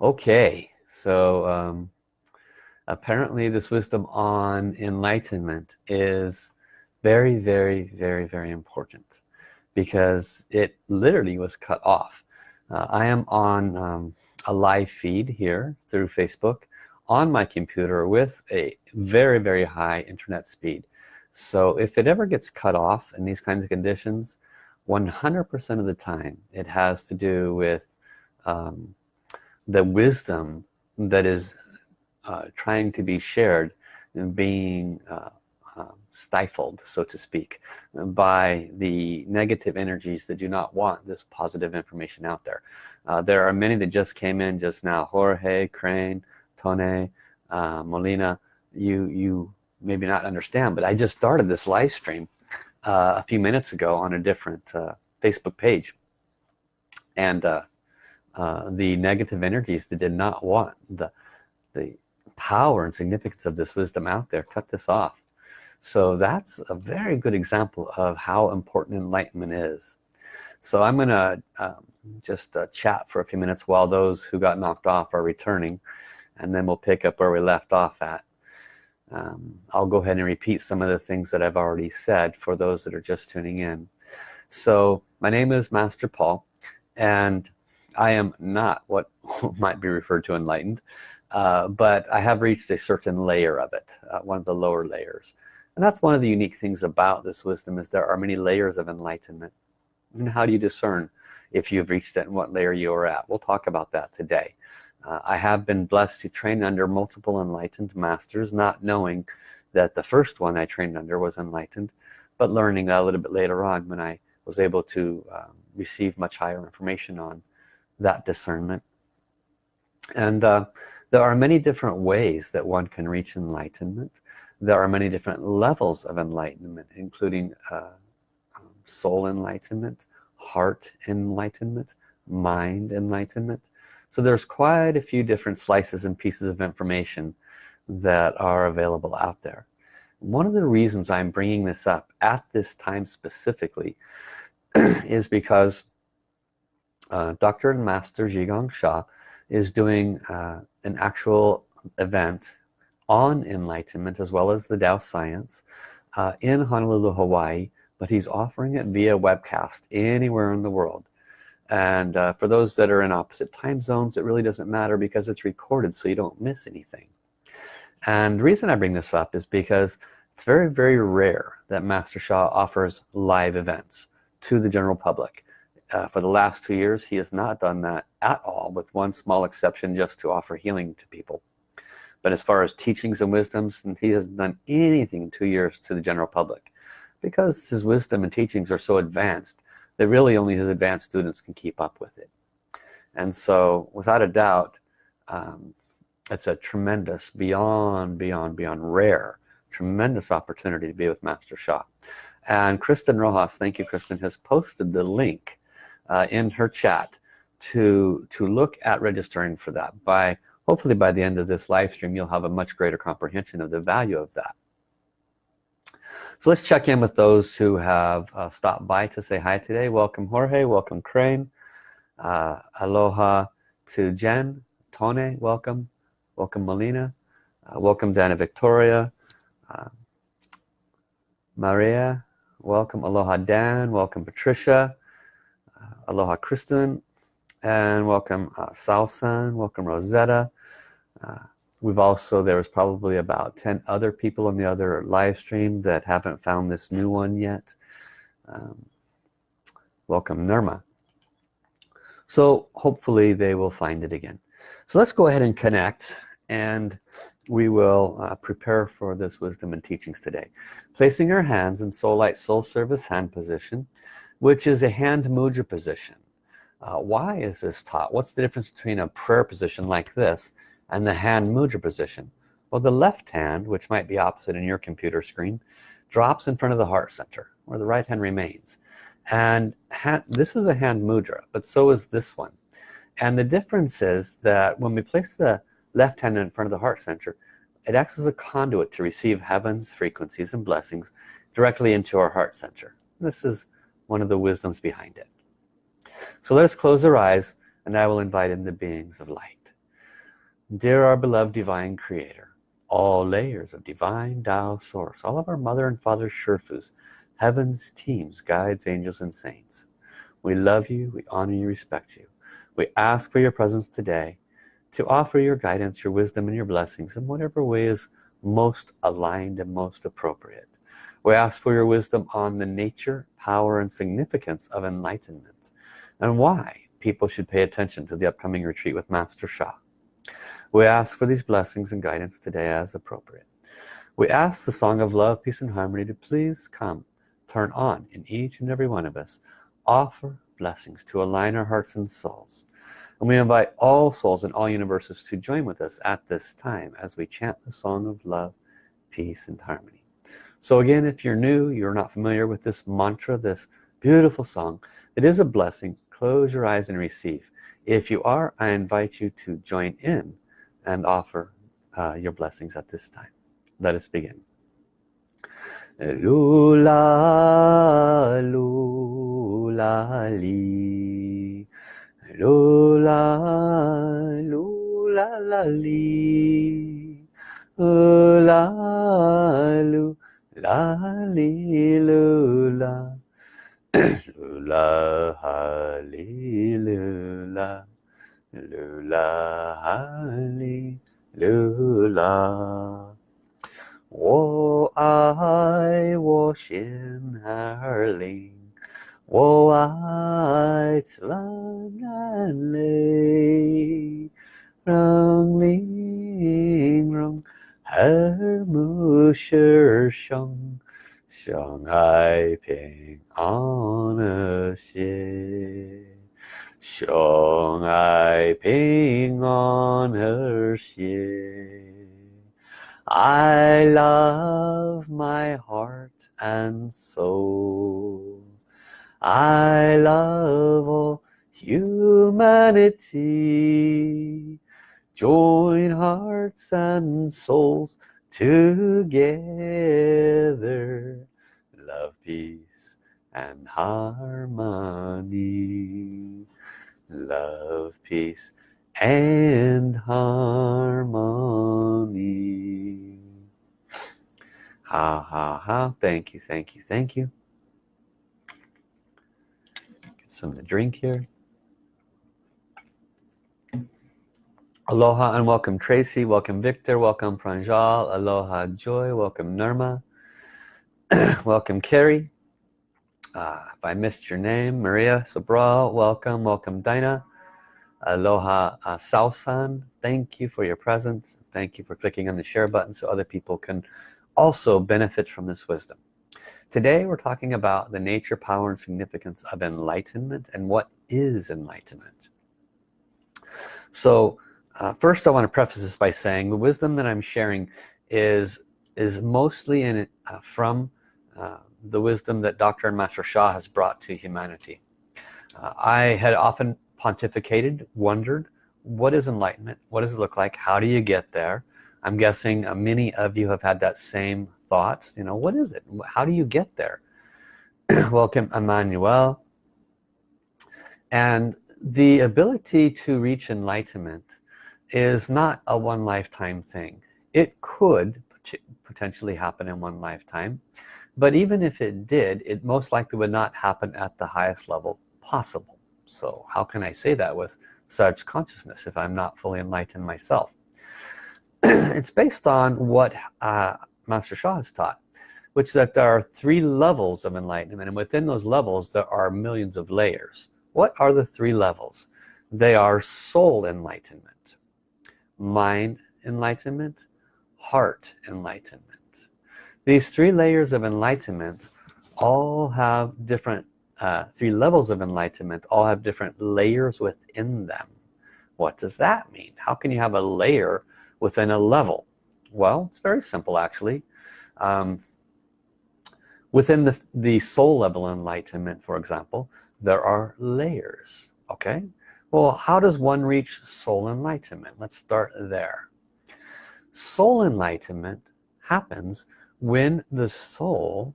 Okay, so um, apparently this wisdom on enlightenment is very, very, very, very important because it literally was cut off. Uh, I am on um, a live feed here through Facebook on my computer with a very, very high internet speed. So if it ever gets cut off in these kinds of conditions, 100% of the time it has to do with um, the wisdom that is uh, trying to be shared and being uh, uh, stifled so to speak by the negative energies that do not want this positive information out there. Uh, there are many that just came in just now. Jorge, Crane, Tone, uh, Molina. You you maybe not understand but I just started this live stream uh, a few minutes ago on a different Facebook page. And uh, the negative energies that did not want the the power and significance of this wisdom out there cut this off. So that's a very good example of how important enlightenment is. So I'm gonna um, just uh, chat for a few minutes while those who got knocked off are returning and then we'll pick up where we left off at. Um, I'll go ahead and repeat some of the things that I've already said for those that are just tuning in. So my name is Master Paul and I am not what might be referred to enlightened uh, but I have reached a certain layer of it uh, one of the lower layers. And that's one of the unique things about this wisdom is there are many layers of enlightenment. And how do you discern if you've reached it and what layer you are at? We'll talk about that today. Uh, I have been blessed to train under multiple enlightened masters not knowing that the first one I trained under was enlightened but learning that a little bit later on when I was able to um, receive much higher information on that discernment. And uh, there are many different ways that one can reach enlightenment. There are many different levels of enlightenment including uh, soul enlightenment heart enlightenment mind enlightenment. So there's quite a few different slices and pieces of information that are available out there. One of the reasons I'm bringing this up at this time specifically is because uh, Dr. and Master Zhi Sha is doing uh, an actual event on enlightenment as well as the Tao science uh, in Honolulu Hawaii but he's offering it via webcast anywhere in the world and uh, for those that are in opposite time zones it really doesn't matter because it's recorded so you don't miss anything and the reason I bring this up is because it's very very rare that Master Sha offers live events to the general public uh, for the last two years he has not done that at all with one small exception just to offer healing to people. But as far as teachings and wisdoms and he hasn't done anything in two years to the general public. Because his wisdom and teachings are so advanced that really only his advanced students can keep up with it. And so without a doubt um, it's a tremendous beyond beyond beyond rare tremendous opportunity to be with Master Sha and Kristen Rojas thank you Kristen has posted the link uh, in her chat to to look at registering for that. By hopefully by the end of this live stream you'll have a much greater comprehension of the value of that. So let's check in with those who have uh, stopped by to say hi today. Welcome Jorge. Welcome Crane. Uh, aloha to Jen. Tone welcome. Welcome Melina. Uh, welcome Dana Victoria. Uh, Maria welcome. Aloha Dan. Welcome Patricia aloha Kristen and welcome uh, Salsan welcome Rosetta. Uh, we've also there was probably about 10 other people on the other live stream that haven't found this new one yet. Um, welcome Nirma so hopefully they will find it again. So let's go ahead and connect and we will uh, prepare for this wisdom and teachings today. Placing our hands in soul light soul service hand position which is a hand mudra position. Uh, why is this taught? What's the difference between a prayer position like this and the hand mudra position? Well the left hand which might be opposite in your computer screen drops in front of the heart center where the right hand remains. And hand, this is a hand mudra but so is this one. And the difference is that when we place the left hand in front of the heart center it acts as a conduit to receive heaven's frequencies and blessings directly into our heart center. This is one of the wisdoms behind it. So let us close our eyes and I will invite in the beings of light. Dear our beloved divine creator all layers of divine Tao source all of our mother and father Sherfus heavens teams guides angels and saints we love you we honor you respect you. We ask for your presence today to offer your guidance your wisdom and your blessings in whatever way is most aligned and most appropriate we ask for your wisdom on the nature power and significance of enlightenment and why people should pay attention to the upcoming retreat with Master Sha we ask for these blessings and guidance today as appropriate. We ask the song of love peace and harmony to please come turn on in each and every one of us offer blessings to align our hearts and souls. And we invite all souls in all universes to join with us at this time as we chant the song of love peace and harmony so again if you're new you're not familiar with this mantra this beautiful song it is a blessing. Close your eyes and receive. If you are I invite you to join in and offer uh, your blessings at this time. Let us begin. Lula lula li. Lula lula la li. Lula lula 啦哩噜啦，噜啦哈哩噜啦，噜啦哈哩噜啦。我爱我心儿灵，我爱此蓝蓝绿，让灵容。耳目是生。相爱平安和谐，相爱平安和谐。I love my heart and soul. I love all humanity. Join hearts and souls together. Love peace and harmony. Love peace and harmony. Ha ha ha. Thank you thank you thank you. Get some to drink here Aloha and welcome Tracy, welcome Victor, welcome Pranjal, Aloha Joy, welcome Nirma, welcome Carrie. Uh, if I missed your name, Maria Sobral, welcome, welcome Dinah. Aloha uh, Sausan, thank you for your presence. Thank you for clicking on the share button so other people can also benefit from this wisdom. Today we're talking about the nature, power, and significance of enlightenment and what is enlightenment. So uh, first I want to preface this by saying the wisdom that I'm sharing is is mostly in it uh, from uh, the wisdom that Dr. and Master Sha has brought to humanity. Uh, I had often pontificated, wondered, what is enlightenment? What does it look like? How do you get there? I'm guessing uh, many of you have had that same thoughts. You know, what is it? How do you get there? Welcome, Emmanuel. And the ability to reach enlightenment is not a one lifetime thing. It could potentially happen in one lifetime but even if it did it most likely would not happen at the highest level possible. So how can I say that with such consciousness if I'm not fully enlightened myself? It's based on what uh, Master Sha has taught which is that there are three levels of enlightenment and within those levels there are millions of layers. What are the three levels? They are soul enlightenment mind enlightenment heart enlightenment. These three layers of enlightenment all have different uh, three levels of enlightenment all have different layers within them. What does that mean? How can you have a layer within a level? Well it's very simple actually. Um, within the the soul level enlightenment for example there are layers okay well how does one reach soul enlightenment? Let's start there. Soul enlightenment happens when the soul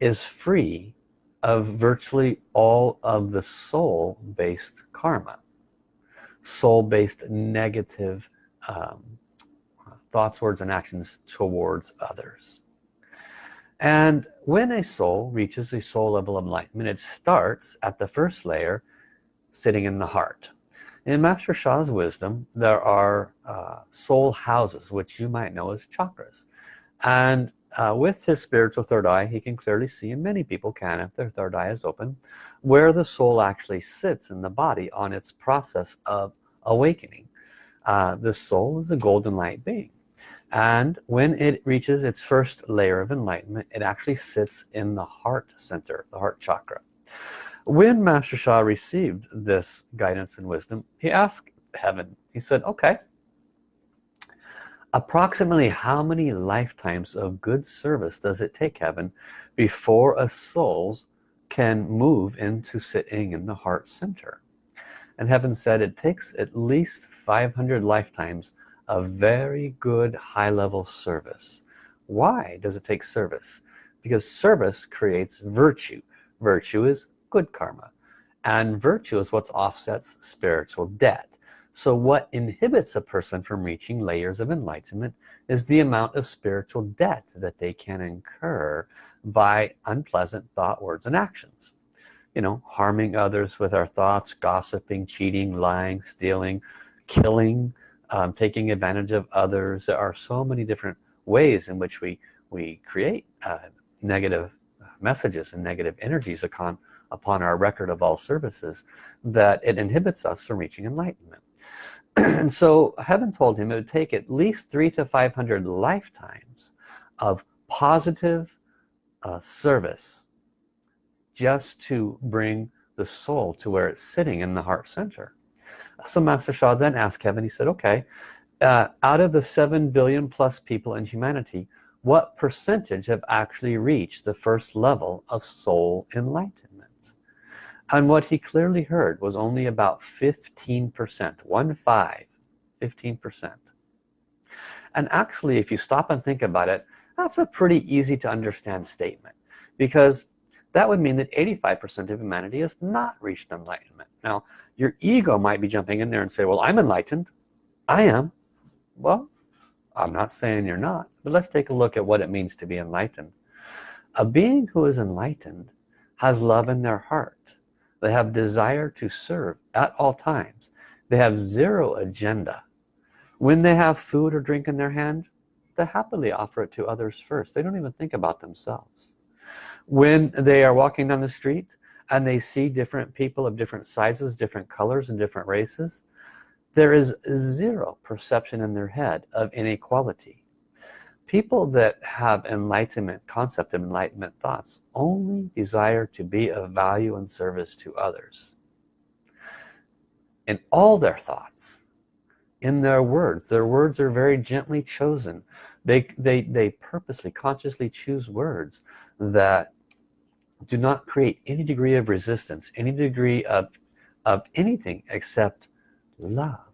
is free of virtually all of the soul based karma soul based negative um, thoughts words and actions towards others. And when a soul reaches a soul level of enlightenment it starts at the first layer sitting in the heart. In Master Sha's wisdom there are uh, soul houses which you might know as chakras. And uh, with his spiritual third eye he can clearly see and many people can if their third eye is open where the soul actually sits in the body on its process of awakening. Uh, the soul is a golden light being. And when it reaches its first layer of enlightenment it actually sits in the heart center the heart chakra when Master Sha received this guidance and wisdom he asked heaven. He said okay approximately how many lifetimes of good service does it take heaven before a soul can move into sitting in the heart center? And heaven said it takes at least 500 lifetimes of very good high-level service. Why does it take service? Because service creates virtue. Virtue is good karma and virtue is what offsets spiritual debt. So what inhibits a person from reaching layers of enlightenment is the amount of spiritual debt that they can incur by unpleasant thought words and actions. You know harming others with our thoughts gossiping cheating lying stealing killing um, taking advantage of others. There are so many different ways in which we we create uh, negative messages and negative energies upon upon our record of all services that it inhibits us from reaching enlightenment. And so heaven told him it would take at least three to five hundred lifetimes of positive uh, service just to bring the soul to where it's sitting in the heart center. So Master Sha then asked Kevin, he said, okay, uh, out of the 7 billion plus people in humanity, what percentage have actually reached the first level of soul enlightenment? And what he clearly heard was only about 15%, one five, 15%. And actually, if you stop and think about it, that's a pretty easy to understand statement because that would mean that 85% of humanity has not reached enlightenment now your ego might be jumping in there and say well I'm enlightened I am well I'm not saying you're not but let's take a look at what it means to be enlightened. A being who is enlightened has love in their heart. They have desire to serve at all times. They have zero agenda. When they have food or drink in their hand they happily offer it to others first. They don't even think about themselves. When they are walking down the street and they see different people of different sizes different colors and different races there is zero perception in their head of inequality. People that have enlightenment concept of enlightenment thoughts only desire to be of value and service to others. In all their thoughts in their words their words are very gently chosen. They they they purposely consciously choose words that do not create any degree of resistance any degree of of anything except love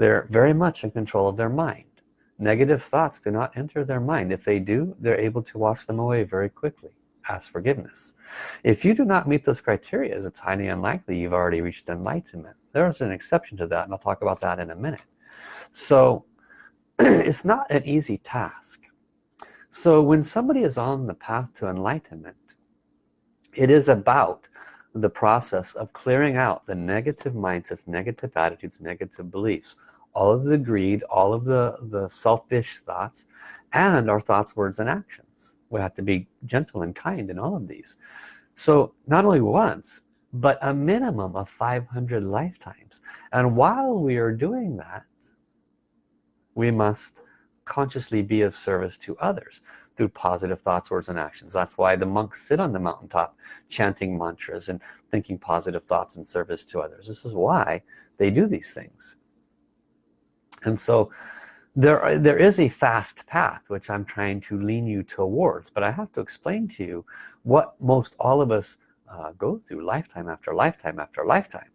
they're very much in control of their mind. Negative thoughts do not enter their mind. If they do they're able to wash them away very quickly. Ask forgiveness. If you do not meet those criteria it's highly unlikely you've already reached enlightenment. There's an exception to that and I'll talk about that in a minute. So it's not an easy task. So when somebody is on the path to enlightenment it is about the process of clearing out the negative mindsets negative attitudes negative beliefs all of the greed all of the the selfish thoughts and our thoughts words and actions. We have to be gentle and kind in all of these. So not only once but a minimum of 500 lifetimes. And while we are doing that we must consciously be of service to others through positive thoughts words and actions. That's why the monks sit on the mountaintop chanting mantras and thinking positive thoughts and service to others. This is why they do these things. And so there there is a fast path which I'm trying to lean you towards but I have to explain to you what most all of us uh, go through lifetime after lifetime after lifetime.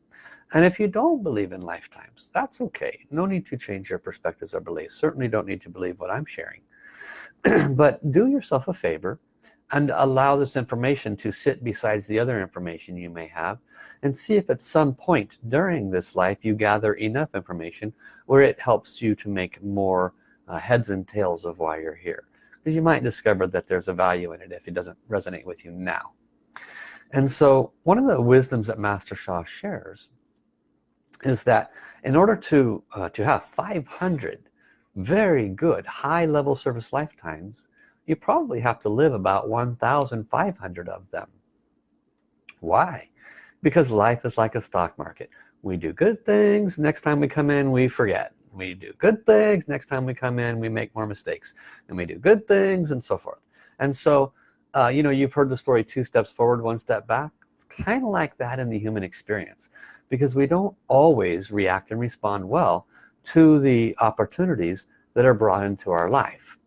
And if you don't believe in lifetimes that's okay. No need to change your perspectives or beliefs. Certainly don't need to believe what I'm sharing but do yourself a favor and allow this information to sit besides the other information you may have and see if at some point during this life you gather enough information where it helps you to make more uh, heads and tails of why you're here. Because you might discover that there's a value in it if it doesn't resonate with you now. And so one of the wisdoms that Master Sha shares is that in order to uh, to have 500 very good high-level service lifetimes you probably have to live about 1,500 of them. Why? Because life is like a stock market. We do good things next time we come in we forget. We do good things next time we come in we make more mistakes. And we do good things and so forth. And so uh, you know you've heard the story two steps forward one step back. It's kind of like that in the human experience because we don't always react and respond well to the opportunities that are brought into our life.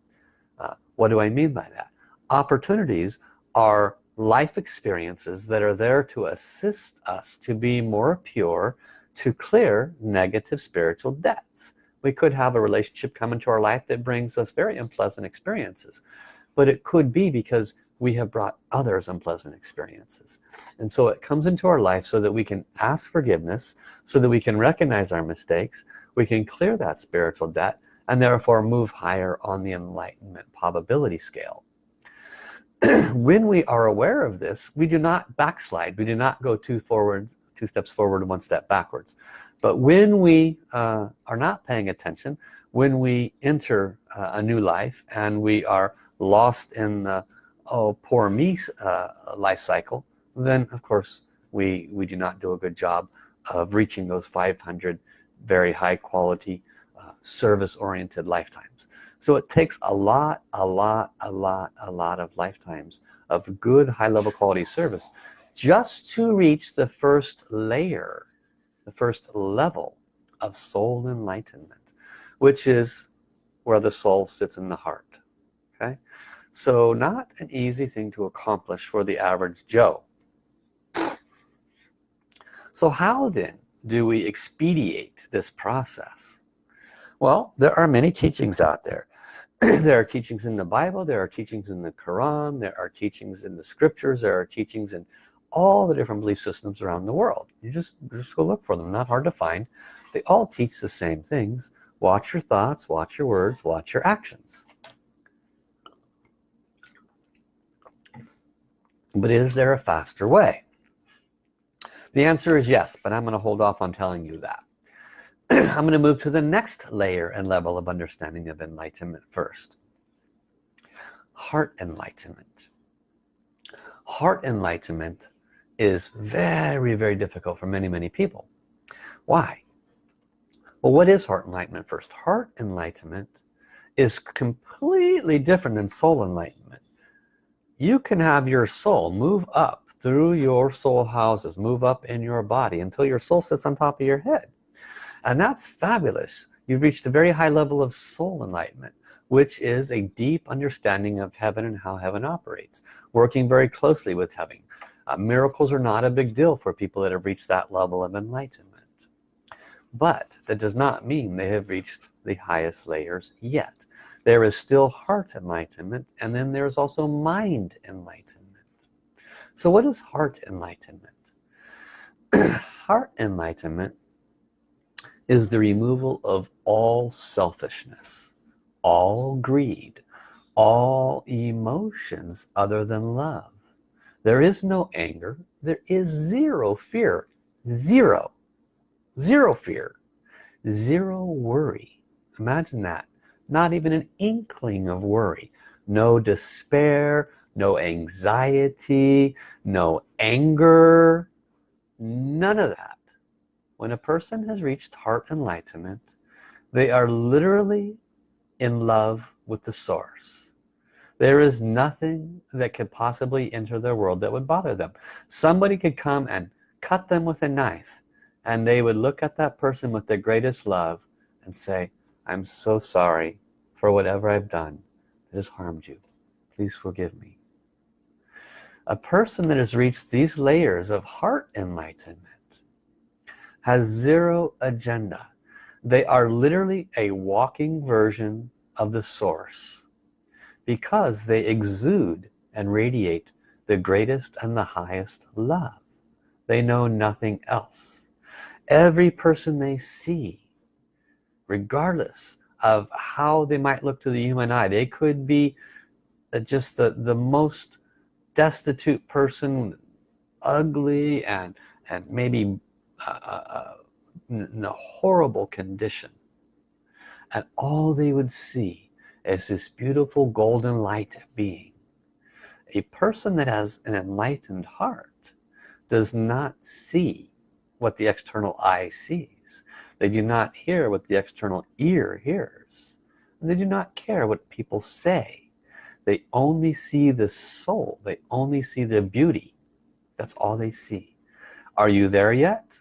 Uh, what do I mean by that? Opportunities are life experiences that are there to assist us to be more pure to clear negative spiritual debts. We could have a relationship come into our life that brings us very unpleasant experiences but it could be because we have brought others unpleasant experiences. And so it comes into our life so that we can ask forgiveness so that we can recognize our mistakes we can clear that spiritual debt and therefore move higher on the enlightenment probability scale. When we are aware of this we do not backslide. We do not go two forward two steps forward and one step backwards. But when we uh, are not paying attention when we enter uh, a new life and we are lost in the oh poor me uh, life cycle then of course we we do not do a good job of reaching those 500 very high quality uh, service oriented lifetimes. So it takes a lot a lot a lot a lot of lifetimes of good high-level quality service just to reach the first layer the first level of soul enlightenment which is where the soul sits in the heart okay so not an easy thing to accomplish for the average Joe. So how then do we expedite this process? Well there are many teachings out there. There are teachings in the Bible there are teachings in the Quran there are teachings in the scriptures there are teachings in all the different belief systems around the world. You just just go look for them not hard to find. They all teach the same things. Watch your thoughts watch your words watch your actions but is there a faster way? The answer is yes but I'm gonna hold off on telling you that. I'm gonna move to the next layer and level of understanding of enlightenment first. Heart enlightenment. Heart enlightenment is very very difficult for many many people. Why? Well what is heart enlightenment first? Heart enlightenment is completely different than soul enlightenment you can have your soul move up through your soul houses move up in your body until your soul sits on top of your head. And that's fabulous. You've reached a very high level of soul enlightenment which is a deep understanding of heaven and how heaven operates working very closely with heaven. Uh, miracles are not a big deal for people that have reached that level of enlightenment. But that does not mean they have reached the highest layers yet there is still heart enlightenment and then there's also mind enlightenment. So what is heart enlightenment? Heart enlightenment is the removal of all selfishness all greed all emotions other than love. There is no anger. There is zero fear. Zero. Zero fear. Zero worry. Imagine that not even an inkling of worry. No despair no anxiety no anger none of that. When a person has reached heart enlightenment they are literally in love with the source. There is nothing that could possibly enter their world that would bother them. Somebody could come and cut them with a knife and they would look at that person with the greatest love and say I'm so sorry for whatever I've done that has harmed you. Please forgive me. A person that has reached these layers of heart enlightenment has zero agenda. They are literally a walking version of the source because they exude and radiate the greatest and the highest love. They know nothing else. Every person they see regardless of how they might look to the human eye they could be uh, just the the most destitute person ugly and and maybe uh, uh, uh in a horrible condition. And all they would see is this beautiful golden light being. A person that has an enlightened heart does not see what the external eye sees. They do not hear what the external ear hears. And they do not care what people say. They only see the soul. They only see the beauty. That's all they see. Are you there yet?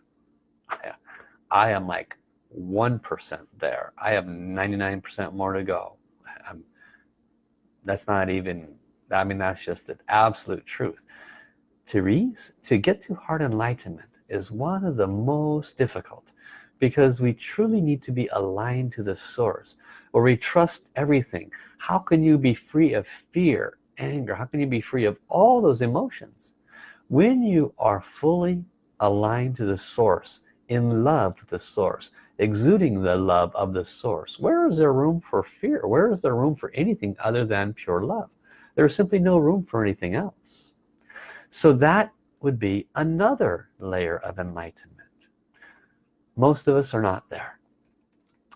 I am like 1% there. I have 99% more to go. I'm, that's not even I mean that's just the absolute truth. Reach to get to heart enlightenment is one of the most difficult because we truly need to be aligned to the source where we trust everything. How can you be free of fear anger? How can you be free of all those emotions when you are fully aligned to the source in love with the source exuding the love of the source? Where is there room for fear? Where is there room for anything other than pure love? There's simply no room for anything else. So that would be another layer of enlightenment. Most of us are not there.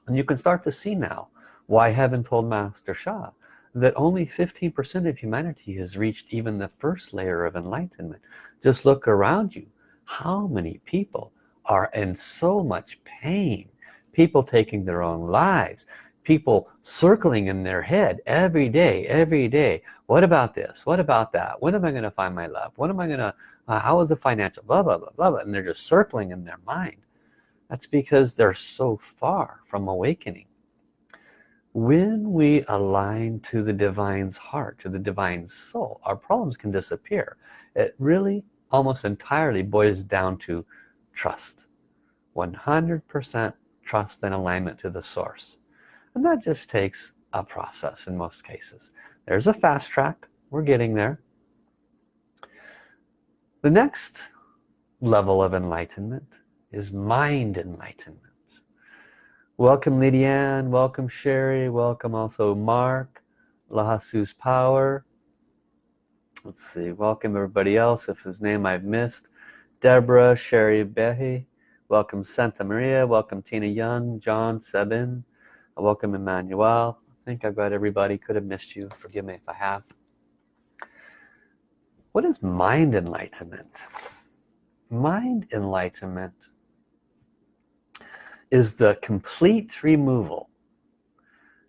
And you can start to see now why heaven told Master Sha that only 15% of humanity has reached even the first layer of enlightenment. Just look around you. How many people are in so much pain? People taking their own lives people circling in their head every day every day. What about this? What about that? When am I gonna find my love? When am I gonna uh, how is the financial blah blah blah blah blah and they're just circling in their mind. That's because they're so far from awakening. When we align to the divine's heart to the divine soul our problems can disappear. It really almost entirely boils down to trust. 100% trust and alignment to the source and that just takes a process in most cases. There's a fast track. We're getting there. The next level of enlightenment is mind enlightenment. Welcome Lydiane welcome Sherry. Welcome also Mark. Lahasu's power. Let's see. Welcome everybody else. If his name I've missed Deborah Sherry Behi. Welcome Santa Maria. Welcome Tina Young John Sebin welcome Emmanuel. I think I've got everybody could have missed you. Forgive me if I have. What is mind enlightenment? Mind enlightenment is the complete removal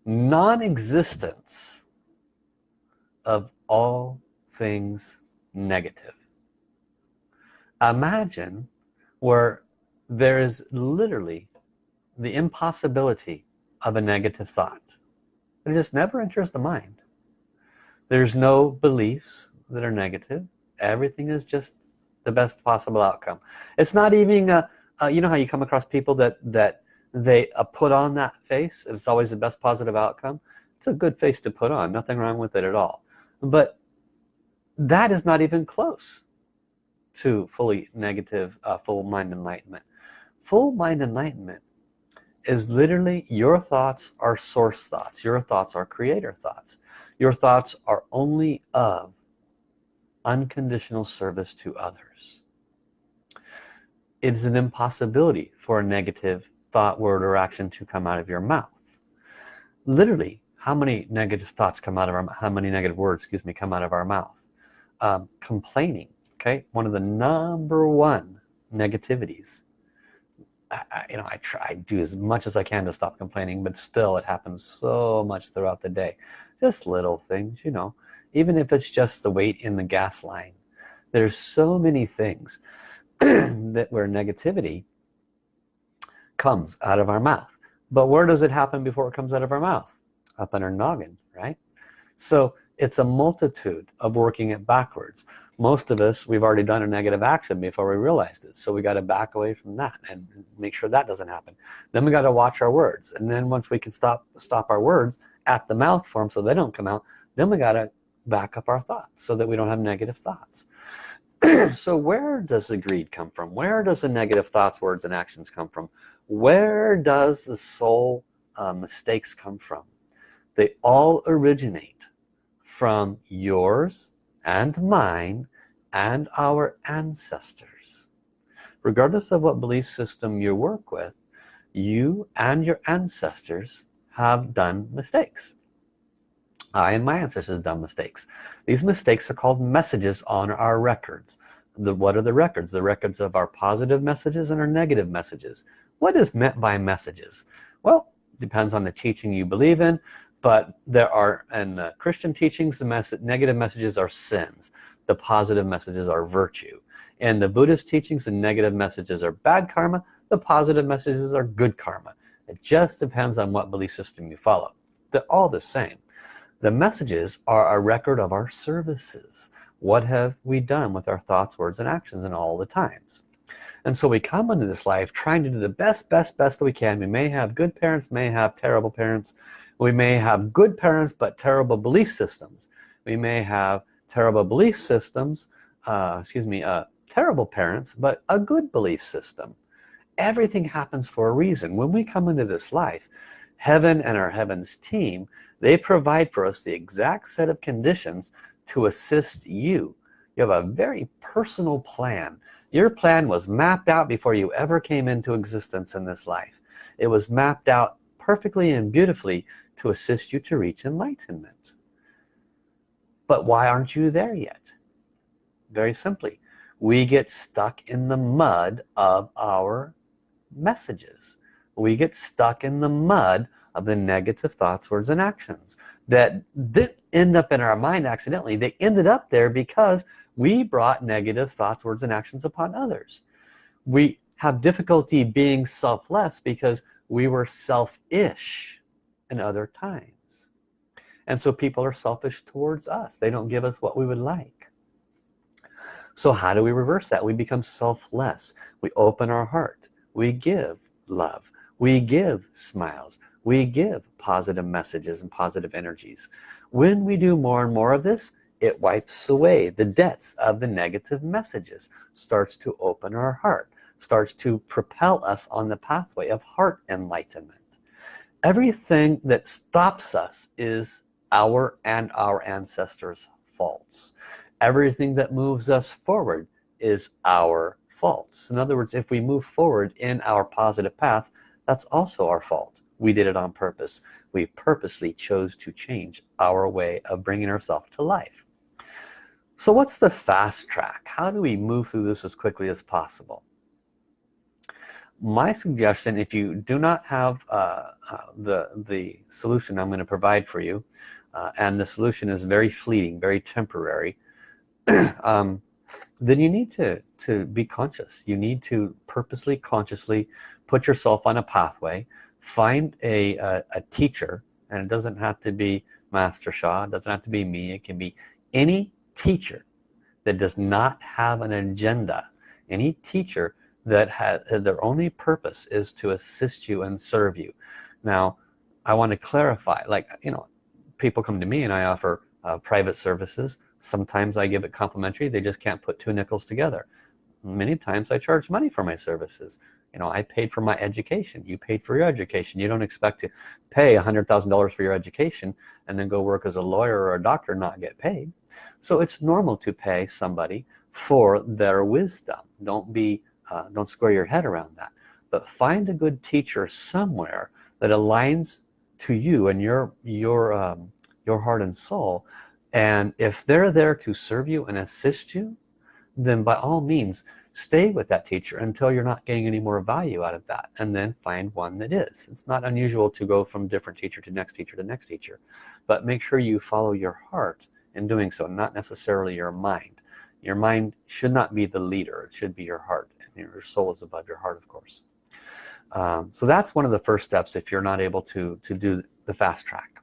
non-existence of all things negative. Imagine where there is literally the impossibility of a negative thought. It just never enters the mind. There's no beliefs that are negative. Everything is just the best possible outcome. It's not even a, a you know how you come across people that that they uh, put on that face? It's always the best positive outcome? It's a good face to put on. Nothing wrong with it at all. But that is not even close to fully negative uh, full mind enlightenment. Full mind enlightenment is literally your thoughts are source thoughts. Your thoughts are creator thoughts. Your thoughts are only of unconditional service to others. It is an impossibility for a negative thought word or action to come out of your mouth. Literally how many negative thoughts come out of our how many negative words excuse me come out of our mouth? Um, complaining okay? One of the number one negativities I, you know I try do as much as I can to stop complaining but still it happens so much throughout the day. Just little things you know. Even if it's just the wait in the gas line there's so many things that where negativity comes out of our mouth. But where does it happen before it comes out of our mouth? Up in our noggin right? So it's a multitude of working it backwards most of us we've already done a negative action before we realized it. So we got to back away from that and make sure that doesn't happen. Then we got to watch our words. And then once we can stop stop our words at the mouth form so they don't come out then we got to back up our thoughts so that we don't have negative thoughts. So where does the greed come from? Where does the negative thoughts words and actions come from? Where does the soul uh, mistakes come from? They all originate from yours and mine and our ancestors. Regardless of what belief system you work with you and your ancestors have done mistakes. I and my ancestors have done mistakes. These mistakes are called messages on our records. The what are the records? The records of our positive messages and our negative messages. What is meant by messages? Well depends on the teaching you believe in but there are in uh, Christian teachings the negative messages are sins. The positive messages are virtue. And the Buddhist teachings the negative messages are bad karma. The positive messages are good karma. It just depends on what belief system you follow. They're all the same. The messages are a record of our services. What have we done with our thoughts words and actions in all the times? And so we come into this life trying to do the best best best that we can. We may have good parents may have terrible parents we may have good parents but terrible belief systems. We may have terrible belief systems uh, excuse me uh, terrible parents but a good belief system. Everything happens for a reason. When we come into this life heaven and our heavens team they provide for us the exact set of conditions to assist you. You have a very personal plan. Your plan was mapped out before you ever came into existence in this life. It was mapped out perfectly and beautifully to assist you to reach enlightenment. But why aren't you there yet? Very simply we get stuck in the mud of our messages. We get stuck in the mud of the negative thoughts words and actions that didn't end up in our mind accidentally. They ended up there because we brought negative thoughts words and actions upon others. We have difficulty being selfless because we were selfish other times. And so people are selfish towards us. They don't give us what we would like. So how do we reverse that? We become selfless. We open our heart. We give love. We give smiles. We give positive messages and positive energies. When we do more and more of this it wipes away the debts of the negative messages starts to open our heart starts to propel us on the pathway of heart enlightenment everything that stops us is our and our ancestors faults. Everything that moves us forward is our faults. In other words if we move forward in our positive path that's also our fault. We did it on purpose. We purposely chose to change our way of bringing ourselves to life. So what's the fast track? How do we move through this as quickly as possible my suggestion if you do not have uh, uh, the the solution I'm going to provide for you uh, and the solution is very fleeting very temporary um, then you need to to be conscious. You need to purposely consciously put yourself on a pathway. Find a, a, a teacher and it doesn't have to be Master Sha it doesn't have to be me it can be any teacher that does not have an agenda. Any teacher that has their only purpose is to assist you and serve you. Now I want to clarify like you know people come to me and I offer uh, private services. Sometimes I give it complimentary. They just can't put two nickels together. Many times I charge money for my services. You know I paid for my education. You paid for your education. You don't expect to pay a hundred thousand dollars for your education and then go work as a lawyer or a doctor not get paid. So it's normal to pay somebody for their wisdom. Don't be uh, don't square your head around that but find a good teacher somewhere that aligns to you and your your um, your heart and soul. And if they're there to serve you and assist you then by all means stay with that teacher until you're not getting any more value out of that and then find one that is. It's not unusual to go from different teacher to next teacher to next teacher but make sure you follow your heart in doing so not necessarily your mind. Your mind should not be the leader. It should be your heart your soul is above your heart of course. Um, so that's one of the first steps if you're not able to to do the fast track.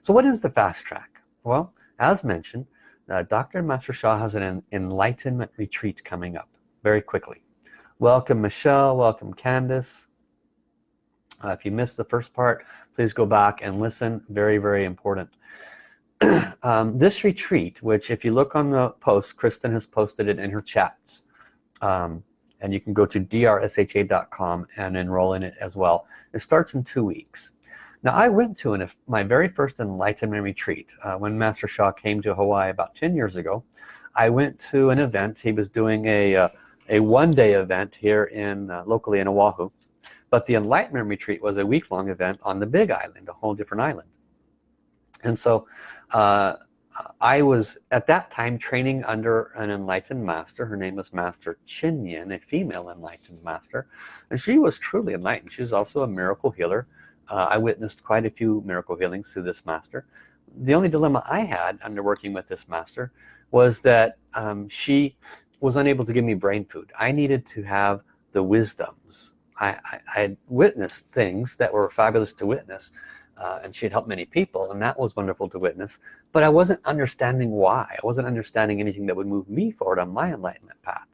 So what is the fast track? Well as mentioned uh, Dr. Master Sha has an enlightenment retreat coming up very quickly. Welcome Michelle. Welcome Candice uh, if you missed the first part please go back and listen. Very very important. Um, this retreat, which if you look on the post, Kristen has posted it in her chats. Um, and you can go to drsha.com and enroll in it as well. It starts in two weeks. Now I went to an, my very first enlightenment retreat uh, when Master Sha came to Hawaii about 10 years ago. I went to an event. He was doing a, uh, a one-day event here in uh, locally in Oahu. But the enlightenment retreat was a week-long event on the big island, a whole different island. And so uh, I was at that time training under an enlightened master. Her name was Master Chin Yin, a female enlightened master. And she was truly enlightened. She was also a miracle healer. Uh, I witnessed quite a few miracle healings through this master. The only dilemma I had under working with this master was that um, she was unable to give me brain food. I needed to have the wisdoms. I, I, I had witnessed things that were fabulous to witness uh, and she had helped many people and that was wonderful to witness. But I wasn't understanding why. I wasn't understanding anything that would move me forward on my enlightenment path.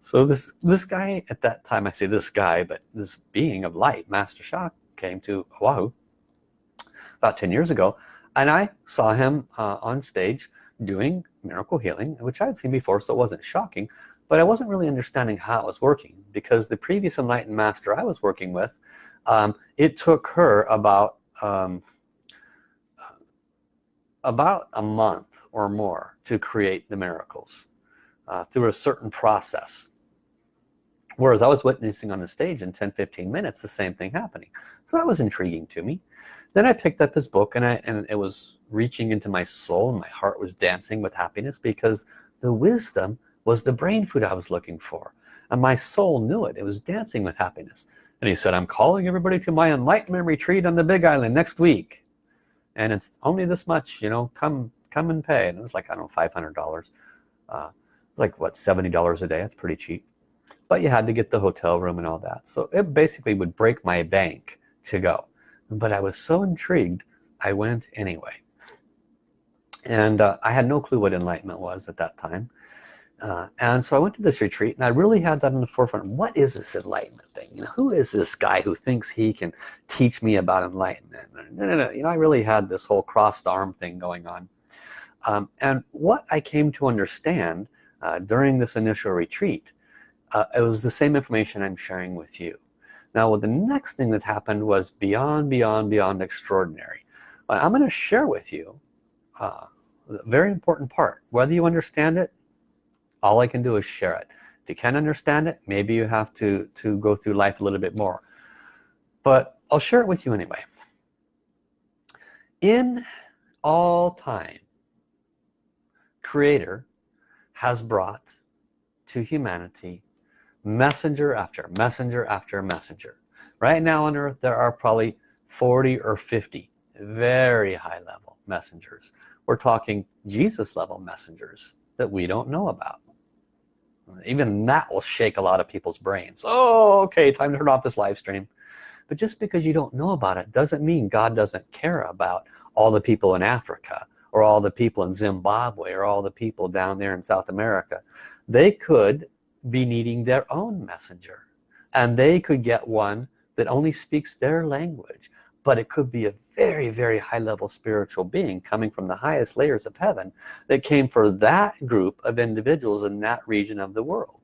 So this this guy at that time I say this guy but this being of light Master Sha came to Oahu about 10 years ago and I saw him uh, on stage doing miracle healing which I had seen before so it wasn't shocking but I wasn't really understanding how it was working because the previous enlightened master I was working with um, it took her about um, about a month or more to create the miracles uh, through a certain process. Whereas I was witnessing on the stage in 10-15 minutes the same thing happening. So that was intriguing to me. Then I picked up his book and I and it was reaching into my soul and my heart was dancing with happiness because the wisdom was the brain food I was looking for. And my soul knew it. It was dancing with happiness and he said I'm calling everybody to my enlightenment retreat on the big island next week. And it's only this much you know come come and pay. And it was like I don't know $500 uh, like what $70 a day? That's pretty cheap. But you had to get the hotel room and all that. So it basically would break my bank to go. But I was so intrigued I went anyway. And uh, I had no clue what enlightenment was at that time uh, and so I went to this retreat and I really had that in the forefront. What is this enlightenment thing? You know who is this guy who thinks he can teach me about enlightenment? No no no you know I really had this whole crossed arm thing going on. Um, and what I came to understand uh, during this initial retreat uh, it was the same information I'm sharing with you. Now well, the next thing that happened was beyond beyond beyond extraordinary. I'm going to share with you uh, very important part. Whether you understand it all I can do is share it. If you can't understand it maybe you have to to go through life a little bit more. But I'll share it with you anyway. In all time creator has brought to humanity messenger after messenger after messenger. Right now on earth there are probably 40 or 50 very high level messengers. We're talking Jesus level messengers that we don't know about even that will shake a lot of people's brains. Oh okay time to turn off this live stream. But just because you don't know about it doesn't mean God doesn't care about all the people in Africa or all the people in Zimbabwe or all the people down there in South America. They could be needing their own messenger. And they could get one that only speaks their language but it could be a very very high level spiritual being coming from the highest layers of heaven that came for that group of individuals in that region of the world.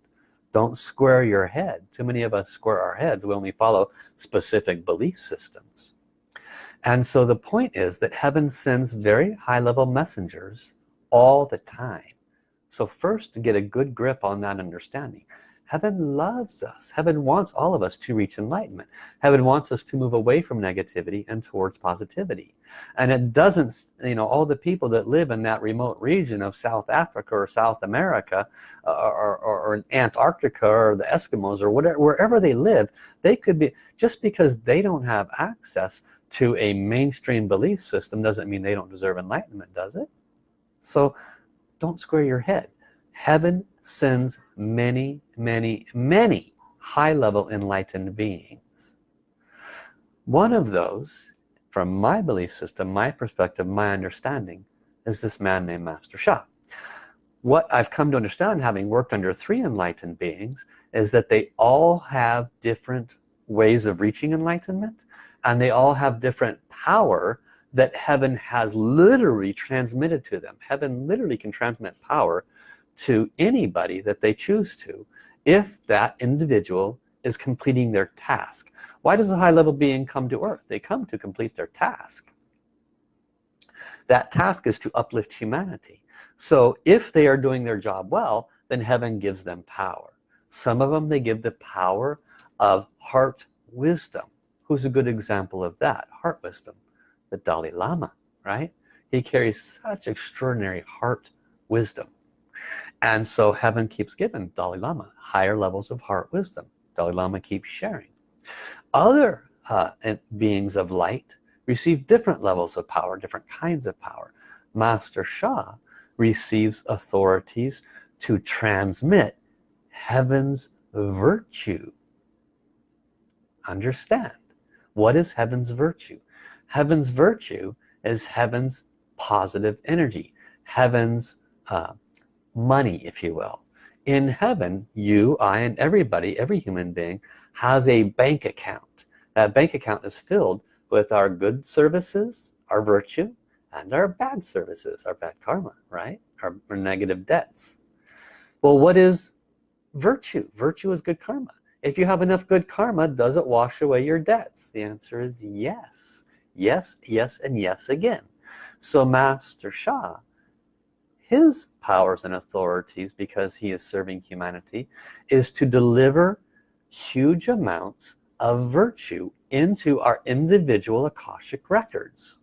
Don't square your head. Too many of us square our heads. We only follow specific belief systems. And so the point is that heaven sends very high level messengers all the time. So first to get a good grip on that understanding heaven loves us. Heaven wants all of us to reach enlightenment. Heaven wants us to move away from negativity and towards positivity. And it doesn't you know all the people that live in that remote region of South Africa or South America uh, or, or, or Antarctica or the Eskimos or whatever wherever they live they could be just because they don't have access to a mainstream belief system doesn't mean they don't deserve enlightenment does it? So don't square your head heaven sends many many many high-level enlightened beings. One of those from my belief system my perspective my understanding is this man named Master Sha what I've come to understand having worked under three enlightened beings is that they all have different ways of reaching enlightenment and they all have different power that heaven has literally transmitted to them. Heaven literally can transmit power to anybody that they choose to if that individual is completing their task. Why does a high-level being come to earth? They come to complete their task. That task is to uplift humanity. So if they are doing their job well then heaven gives them power. Some of them they give the power of heart wisdom. Who's a good example of that? Heart wisdom. The Dalai Lama right? He carries such extraordinary heart wisdom and so heaven keeps giving Dalai Lama higher levels of heart wisdom. Dalai Lama keeps sharing. Other uh, beings of light receive different levels of power different kinds of power. Master Sha receives authorities to transmit heaven's virtue. Understand what is heaven's virtue? Heaven's virtue is heaven's positive energy heaven's uh, money if you will. In heaven you I and everybody every human being has a bank account. That bank account is filled with our good services our virtue and our bad services our bad karma right? Our, our negative debts. Well what is virtue? Virtue is good karma. If you have enough good karma does it wash away your debts? The answer is yes. Yes yes and yes again. So Master Sha his powers and authorities because he is serving humanity is to deliver huge amounts of virtue into our individual Akashic records.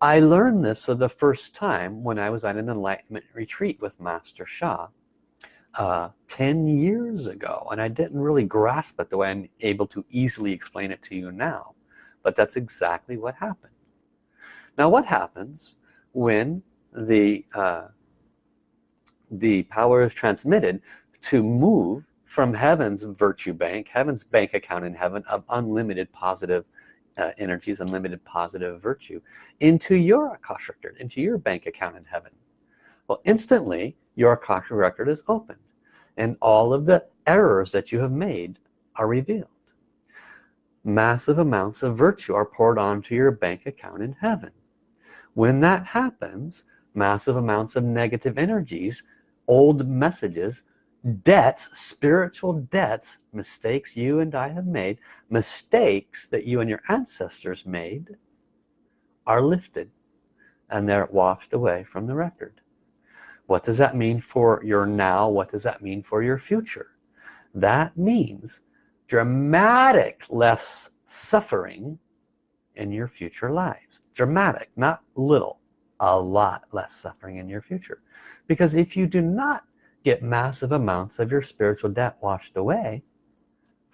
I learned this for the first time when I was at an enlightenment retreat with Master Sha uh, 10 years ago and I didn't really grasp it the way I'm able to easily explain it to you now but that's exactly what happened. Now what happens when the uh, the power is transmitted to move from heaven's virtue bank heaven's bank account in heaven of unlimited positive uh, energies unlimited positive virtue into your Akashic record into your bank account in heaven. Well instantly your Akashic record is opened and all of the errors that you have made are revealed. Massive amounts of virtue are poured onto your bank account in heaven. When that happens massive amounts of negative energies old messages debts spiritual debts mistakes you and I have made mistakes that you and your ancestors made are lifted and they're washed away from the record. What does that mean for your now? What does that mean for your future? That means dramatic less suffering in your future lives. Dramatic not little a lot less suffering in your future. Because if you do not get massive amounts of your spiritual debt washed away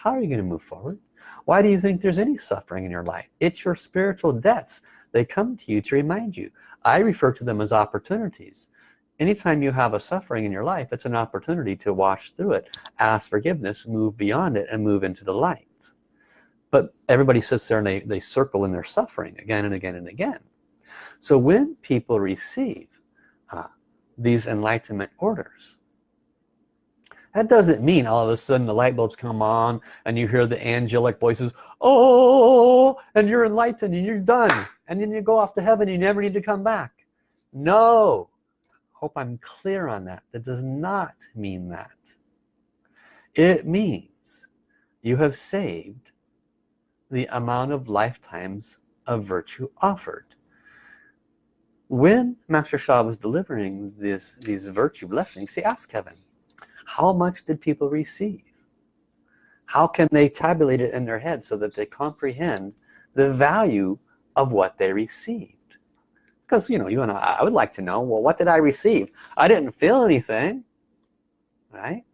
how are you going to move forward? Why do you think there's any suffering in your life? It's your spiritual debts they come to you to remind you. I refer to them as opportunities. Anytime you have a suffering in your life it's an opportunity to wash through it ask forgiveness move beyond it and move into the light. But everybody sits there and they, they circle in their suffering again and again and again so when people receive uh, these enlightenment orders that doesn't mean all of a sudden the light bulbs come on and you hear the angelic voices oh and you're enlightened and you're done and then you go off to heaven you never need to come back. No. Hope I'm clear on that. That does not mean that. It means you have saved the amount of lifetimes of virtue offered when Master Sha was delivering this these virtue blessings he asked heaven how much did people receive? How can they tabulate it in their head so that they comprehend the value of what they received? Because you know you and I, I would like to know well what did I receive? I didn't feel anything right?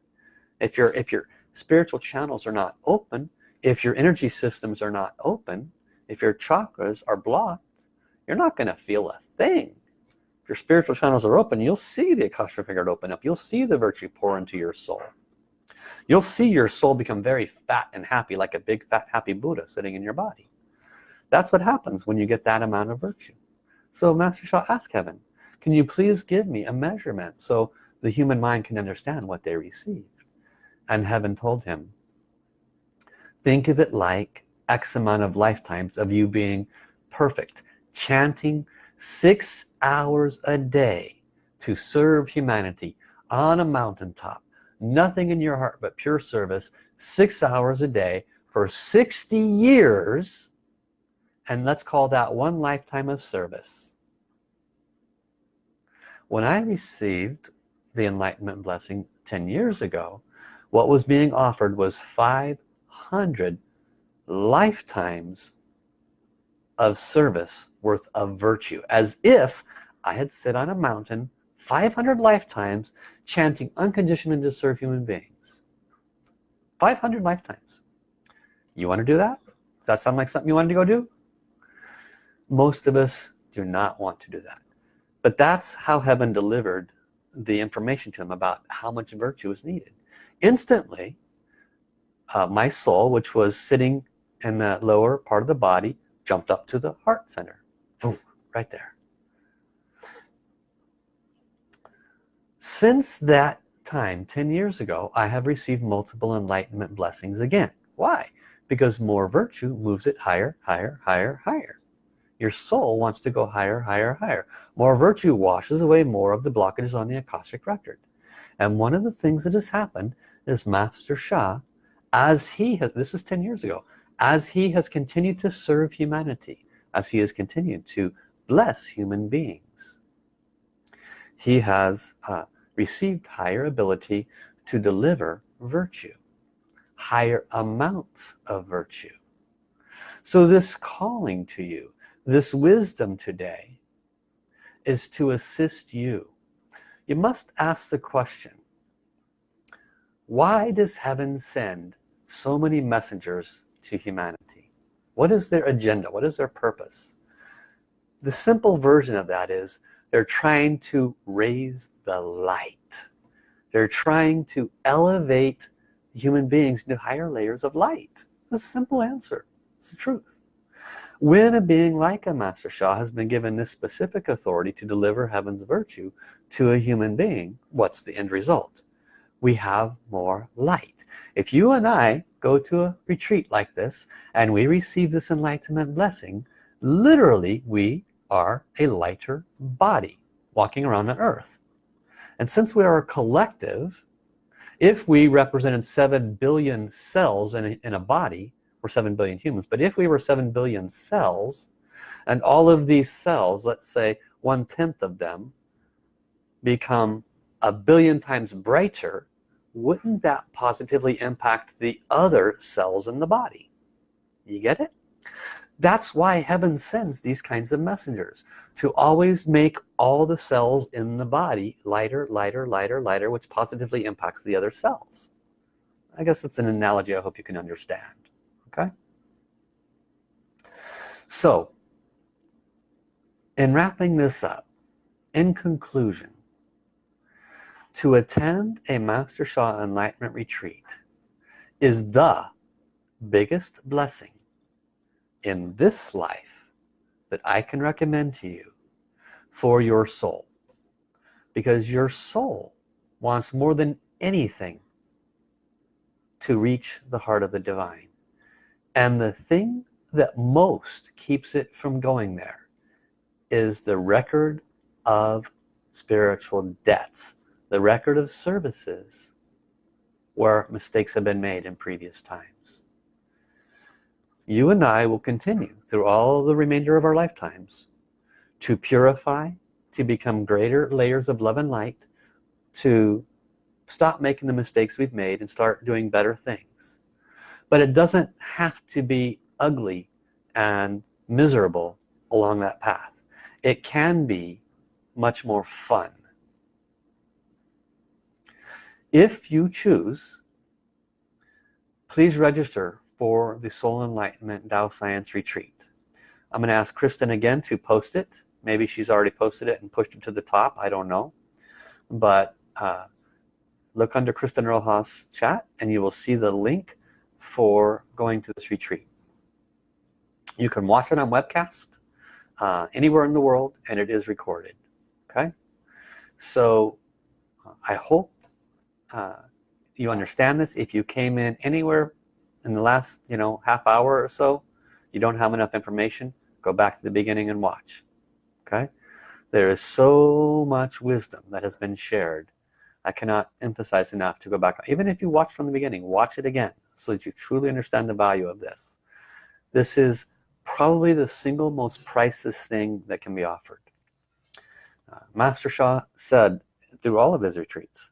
If your if your spiritual channels are not open if your energy systems are not open if your chakras are blocked you're not going to feel a thing. If your spiritual channels are open you'll see the Akashic record open up. You'll see the virtue pour into your soul. You'll see your soul become very fat and happy like a big fat happy Buddha sitting in your body. That's what happens when you get that amount of virtue. So Master Sha asked heaven can you please give me a measurement so the human mind can understand what they received? And heaven told him think of it like X amount of lifetimes of you being perfect chanting six hours a day to serve humanity on a mountaintop. Nothing in your heart but pure service six hours a day for 60 years. And let's call that one lifetime of service. When I received the enlightenment blessing 10 years ago what was being offered was 500 lifetimes of service worth of virtue as if I had sit on a mountain 500 lifetimes chanting unconditioned to serve human beings. 500 lifetimes. You want to do that? Does that sound like something you wanted to go do? Most of us do not want to do that. But that's how heaven delivered the information to him about how much virtue is needed. Instantly uh, my soul which was sitting in the lower part of the body jumped up to the heart center. Boom, right there. Since that time 10 years ago I have received multiple enlightenment blessings again. Why? Because more virtue moves it higher higher higher higher. Your soul wants to go higher higher higher. More virtue washes away more of the blockages on the Akashic record. And one of the things that has happened is Master Sha as he has this is 10 years ago as he has continued to serve humanity as he has continued to bless human beings he has uh, received higher ability to deliver virtue higher amounts of virtue. So this calling to you this wisdom today is to assist you. You must ask the question why does heaven send so many messengers to humanity? What is their agenda? What is their purpose? The simple version of that is they're trying to raise the light. They're trying to elevate human beings into higher layers of light. It's a simple answer. It's the truth. When a being like a Master Sha has been given this specific authority to deliver heaven's virtue to a human being what's the end result we have more light. If you and I go to a retreat like this and we receive this enlightenment blessing literally we are a lighter body walking around on earth. And since we are a collective if we represented 7 billion cells in a, in a body we're 7 billion humans but if we were 7 billion cells and all of these cells let's say one-tenth of them become a billion times brighter wouldn't that positively impact the other cells in the body? You get it? That's why heaven sends these kinds of messengers to always make all the cells in the body lighter lighter lighter lighter which positively impacts the other cells. I guess it's an analogy I hope you can understand okay? So in wrapping this up in conclusion to attend a Master Sha Enlightenment Retreat is the biggest blessing in this life that I can recommend to you for your soul. Because your soul wants more than anything to reach the heart of the divine. And the thing that most keeps it from going there is the record of spiritual debts the record of services where mistakes have been made in previous times. You and I will continue through all the remainder of our lifetimes to purify to become greater layers of love and light to stop making the mistakes we've made and start doing better things. But it doesn't have to be ugly and miserable along that path. It can be much more fun if you choose please register for the soul enlightenment Tao science retreat. I'm gonna ask Kristen again to post it. Maybe she's already posted it and pushed it to the top I don't know. But uh, look under Kristen Rojas chat and you will see the link for going to this retreat. You can watch it on webcast uh, anywhere in the world and it is recorded okay? So uh, I hope uh, you understand this. If you came in anywhere in the last you know half hour or so you don't have enough information go back to the beginning and watch okay? There is so much wisdom that has been shared. I cannot emphasize enough to go back. Even if you watch from the beginning watch it again so that you truly understand the value of this. This is probably the single most priceless thing that can be offered. Uh, Master Sha said through all of his retreats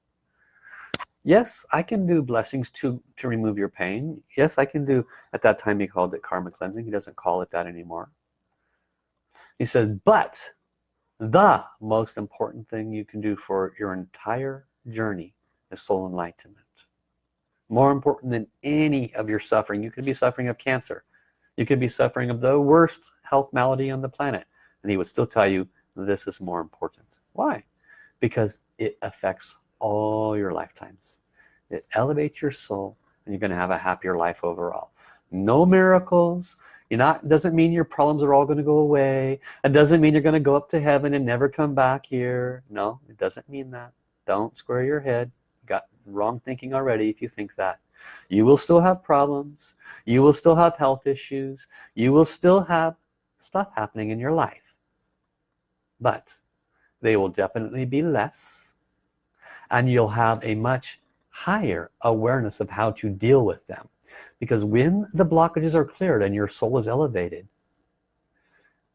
yes I can do blessings to to remove your pain. Yes I can do at that time he called it karma cleansing. He doesn't call it that anymore. He says but the most important thing you can do for your entire journey is soul enlightenment. More important than any of your suffering. You could be suffering of cancer. You could be suffering of the worst health malady on the planet. And he would still tell you this is more important. Why? Because it affects all your lifetimes. It elevates your soul and you're gonna have a happier life overall. No miracles. You're not doesn't mean your problems are all going to go away. It doesn't mean you're going to go up to heaven and never come back here. No it doesn't mean that. Don't square your head. You got wrong thinking already if you think that. You will still have problems. You will still have health issues. You will still have stuff happening in your life. But they will definitely be less and you'll have a much higher awareness of how to deal with them. Because when the blockages are cleared and your soul is elevated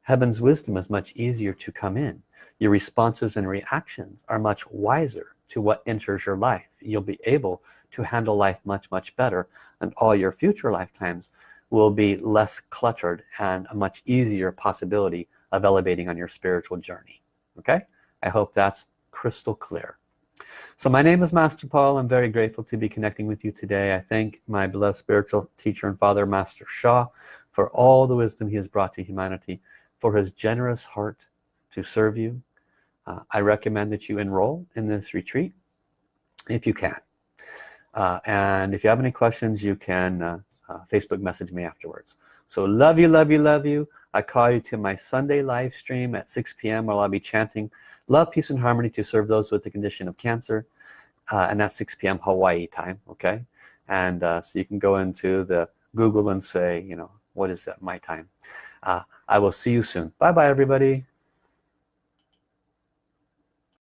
heaven's wisdom is much easier to come in. Your responses and reactions are much wiser to what enters your life. You'll be able to handle life much much better and all your future lifetimes will be less cluttered and a much easier possibility of elevating on your spiritual journey. Okay? I hope that's crystal clear so my name is Master Paul. I'm very grateful to be connecting with you today. I thank my beloved spiritual teacher and father Master Sha for all the wisdom he has brought to humanity for his generous heart to serve you. Uh, I recommend that you enroll in this retreat if you can. Uh, and if you have any questions you can uh, uh Facebook message me afterwards. So love you love you love you. I call you to my Sunday live stream at 6 p.m. where I'll be chanting love peace and harmony to serve those with the condition of cancer uh, and that's 6 p.m. Hawaii time okay? And uh, so you can go into the Google and say you know what is that my time? Uh, I will see you soon. Bye bye everybody